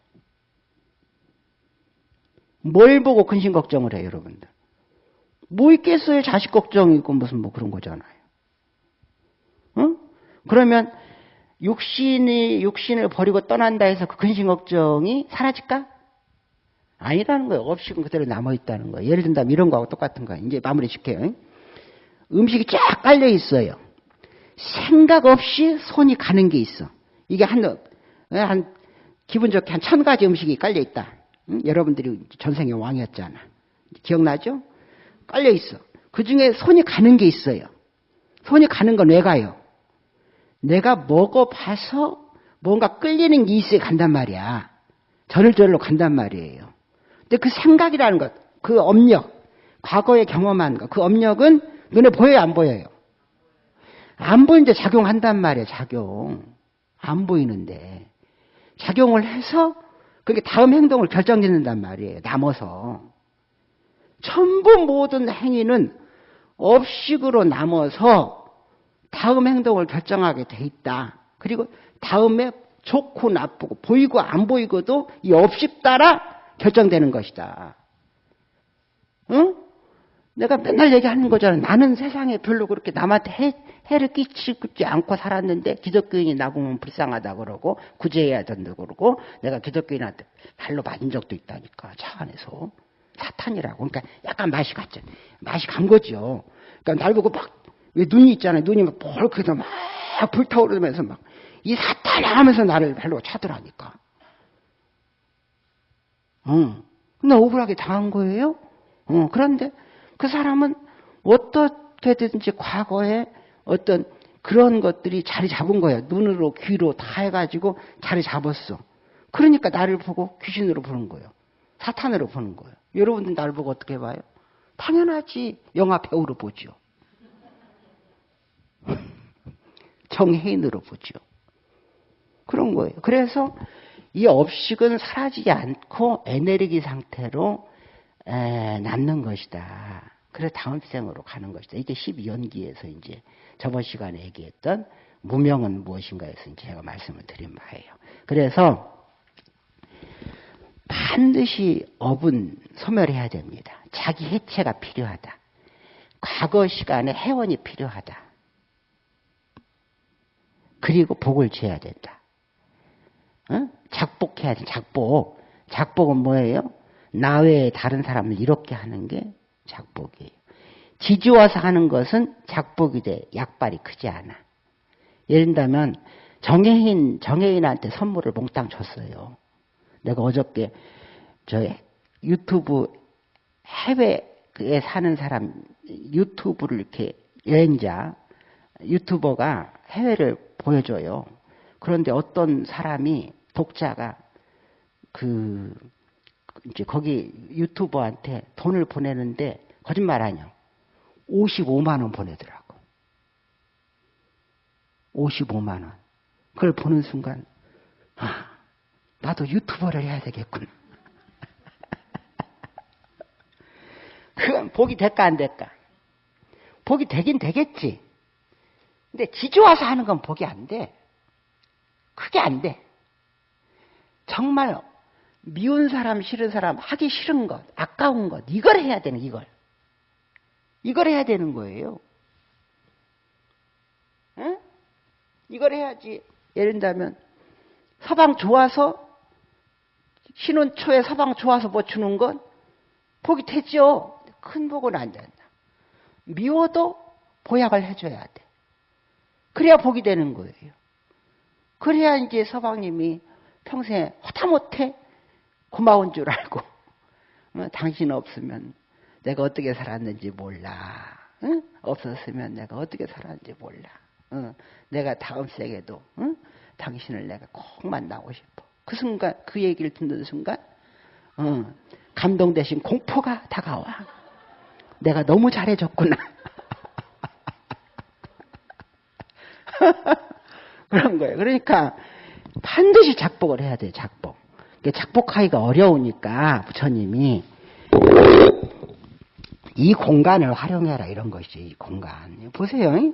뭘 보고 근심 걱정을 해요, 여러분들? 뭐 있겠어요? 자식 걱정이고 무슨 뭐 그런 거잖아요. 응? 그러면 육신이 육신을 버리고 떠난다 해서 그 근심 걱정이 사라질까? 아니라는 거예요. 업식은 그대로 남아 있다는 거예요. 예를 든다면 이런 거하고 똑같은 거예요. 이제 마무리 짓게요. 음식이 쫙 깔려 있어요. 생각 없이 손이 가는 게 있어. 이게 한, 한, 기분 좋게 한 천 가지 음식이 깔려 있다. 응? 여러분들이 전생의 왕이었잖아. 기억나죠? 깔려 있어. 그 중에 손이 가는 게 있어요. 손이 가는 건 왜 가요? 내가 먹어봐서 뭔가 끌리는 게 있어야 간단 말이야. 저절로 간단 말이에요. 근데 그 생각이라는 것, 그 업력, 과거에 경험한 것, 그 업력은 눈에 보여요, 안 보여요? 안 보이는데 작용한단 말이에요, 작용. 안 보이는데. 작용을 해서 그게 다음 행동을 결정짓는단 말이에요, 남아서. 전부 모든 행위는 업식으로 남아서 다음 행동을 결정하게 돼 있다. 그리고 다음에 좋고 나쁘고 보이고 안 보이고도 이 업식 따라 결정되는 것이다. 응? 내가 맨날 얘기하는 거잖아. 나는 세상에 별로 그렇게 남한테 해, 해를 끼치지 않고 살았는데 기독교인이 나 보면 불쌍하다 그러고 구제해야 된다 그러고 내가 기독교인한테 발로 맞은 적도 있다니까 차 안에서 사탄이라고. 그러니까 약간 맛이 갔죠. 맛이 간 거죠. 그러니까 날 보고 막 왜 눈이 있잖아요. 눈이 막 벌크서 막 불타오르면서 막 이 사탄이 하면서 나를 발로 차더라니까. 응. 나 억울하게 당한 거예요. 어, 그런데 그 사람은 어떻게든지 과거에 어떤 그런 것들이 자리 잡은 거예요. 눈으로 귀로 다 해가지고 자리 잡았어. 그러니까 나를 보고 귀신으로 보는 거예요. 사탄으로 보는 거예요. 여러분들 나를 보고 어떻게 봐요? 당연하지. 영화 배우로 보죠. 정혜인으로 보죠. 그런 거예요. 그래서 이 업식은 사라지지 않고 에너지 상태로 에, 남는 것이다. 그래서 다음 생으로 가는 것이다. 이게 12연기에서 이제 저번 시간에 얘기했던 무명은 무엇인가에서 이제 제가 말씀을 드린 바예요. 그래서 반드시 업은 소멸해야 됩니다. 자기 해체가 필요하다. 과거 시간에 해원이 필요하다. 그리고 복을 지어야 된다. 어? 작복해야 돼, 작복. 작복은 뭐예요? 나 외에 다른 사람을 이렇게 하는 게 작복이에요. 지지워서 하는 것은 작복이 돼. 약발이 크지 않아. 예를 들면 정혜인, 정혜인한테 선물을 몽땅 줬어요. 내가 어저께 저 유튜브 해외에 사는 사람 유튜브를 이렇게 여행자 유튜버가 해외를 보여줘요. 그런데 어떤 사람이 독자가 그 이제 거기 유튜버한테 돈을 보내는데 거짓말 아니요. 55만 원 보내더라고. 55만 원. 그걸 보는 순간 아, 나도 유튜버를 해야 되겠군. 그건 복이 될까 안 될까? 복이 되긴 되겠지. 근데 지주와서 하는 건 복이 안 돼. 그게 안 돼. 정말 미운 사람, 싫은 사람, 하기 싫은 것, 아까운 것, 이걸 해야 되는, 이걸. 이걸 해야 되는 거예요. 응? 이걸 해야지. 예를 들면, 서방 좋아서, 신혼 초에 서방 좋아서 뭐 주는 건 복이 되죠. 큰 복은 안 된다. 미워도 보약을 해줘야 돼. 그래야 복이 되는 거예요. 그래야 이제 서방님이 평생에 허다못해 고마운 줄 알고 어, 당신 없으면 내가 어떻게 살았는지 몰라. 응? 없었으면 내가 어떻게 살았는지 몰라. 응? 내가 다음 세계도 응? 당신을 내가 꼭 만나고 싶어. 그 순간 그 얘기를 듣는 순간 감동 대신 공포가 다가와. 내가 너무 잘해줬구나. 그런 거예요. 그러니까 반드시 작복을 해야 돼요. 작복. 작복하기가 어려우니까 부처님이 이 공간을 활용해라 이런 것이죠. 이 공간. 보세요.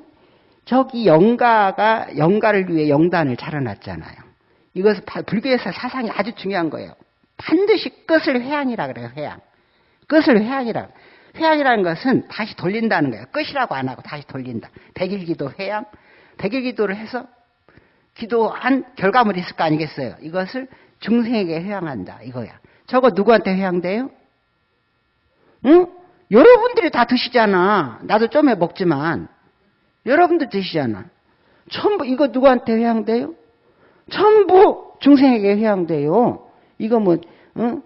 저기 영가가 영가를 위해 영단을 차려놨잖아요. 이것은 불교에서 사상이 아주 중요한 거예요. 반드시 끝을 회양이라 그래요. 회양. 끝을 회양이라. 회양이라는 것은 다시 돌린다는 거예요. 끝이라고 안 하고 다시 돌린다. 백일기도 회양. 백일기도를 해서 기도한 결과물이 있을 거 아니겠어요. 이것을 중생에게 회양한다. 이거야. 저거 누구한테 해양돼요? 응? 여러분들이 다 드시잖아. 나도 좀 해 먹지만. 여러분들 드시잖아. 전부 이거 누구한테 해양돼요? 전부 중생에게 해양돼요. 이거 뭐 응?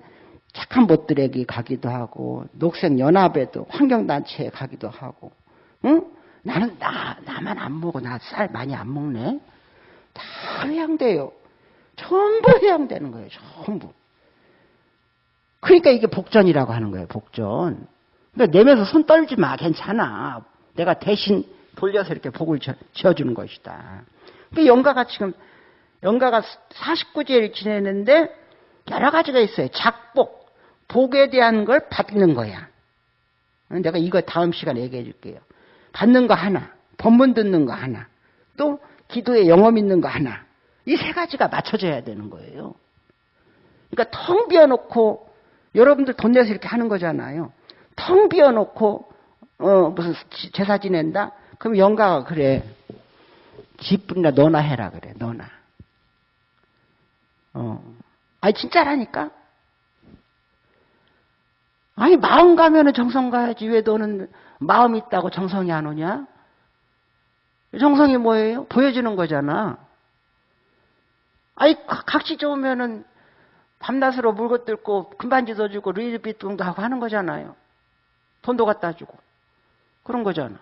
착한 것들에게 가기도 하고 녹색 연합에도 환경단체에 가기도 하고 응? 나는 나 나만 안 먹어. 나 쌀 많이 안 먹네. 다 해양돼요. 전부 해양되는 거예요 전부. 그러니까 이게 복전이라고 하는 거예요 복전. 그러니까 내면서 손 떨지 마 괜찮아. 내가 대신 돌려서 이렇게 복을 지어주는 것이다. 그 영가가 지금 영가가 49제를 지내는데 여러 가지가 있어요. 작복 복에 대한 걸 받는 거야. 내가 이거 다음 시간에 얘기해 줄게요. 받는 거 하나, 법문 듣는 거 하나, 또 기도에 영험 있는 거 하나. 이 세 가지가 맞춰져야 되는 거예요. 그러니까 텅 비워놓고 여러분들 돈 내서 이렇게 하는 거잖아요. 텅 비워놓고 어, 무슨 제사 지낸다? 그럼 영가가 그래. 집분이나 너나 해라 그래. 너나. 어. 아니 진짜라니까. 아니 마음 가면은 정성 가야지 왜 너는 마음 있다고 정성이 안 오냐? 정성이 뭐예요? 보여주는 거잖아. 아니 각시 좋으면은 밤낮으로 물고 뜯고 금반지도 주고 리드비통도 하고 하는 거잖아요. 돈도 갖다 주고 그런 거잖아.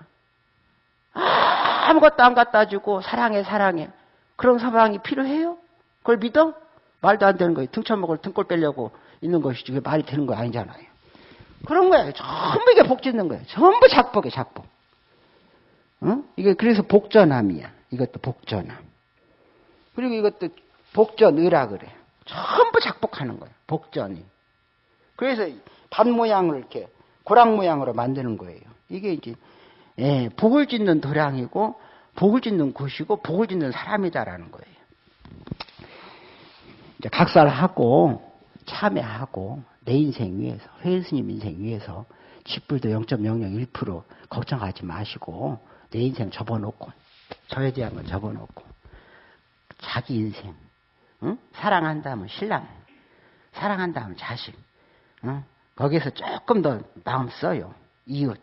아무것도 안 갖다 주고 사랑해 사랑해 그런 사랑이 필요해요? 그걸 믿어? 말도 안 되는 거예요. 등쳐먹을 등골 빼려고 있는 것이지 왜 말이 되는 거 아니잖아요. 그런 거예요. 전부 이게 복 짓는 거예요. 전부 작복에 작복. 어? 이게 그래서 복전함이야. 이것도 복전함. 그리고 이것도 복전의라 그래. 전부 작복하는 거예요. 복전이. 그래서 반 모양을 이렇게 고랑 모양으로 만드는 거예요. 이게 이제 예, 복을 짓는 도량이고 복을 짓는 곳이고 복을 짓는 사람이다라는 거예요. 이제 각살하고 참여하고 내 인생 위해서, 회스님 인생 위해서 집불도 0.001% 걱정하지 마시고 내 인생 접어놓고 저에 대한 건 접어놓고 자기 인생 응? 사랑한다면 신랑 사랑한다면 자식 응? 거기에서 조금 더 마음 써요 이웃